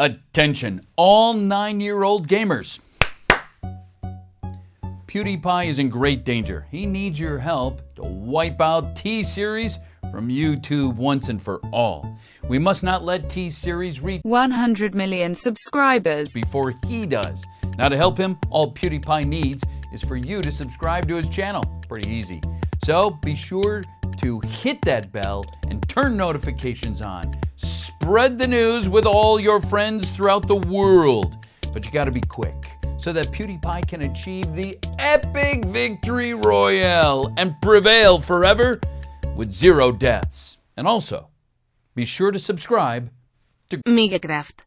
Attention, all nine-year-old gamers. PewDiePie is in great danger. He needs your help to wipe out T-Series from YouTube once and for all. We must not let T-Series reach 100 million subscribers before he does. Now to help him, all PewDiePie needs is for you to subscribe to his channel. Pretty easy. So be sure to hit that bell and turn notifications on. Spread the news with all your friends throughout the world. But you gotta be quick so that PewDiePie can achieve the epic victory royale and prevail forever with zero deaths. And also, be sure to subscribe to Megacraft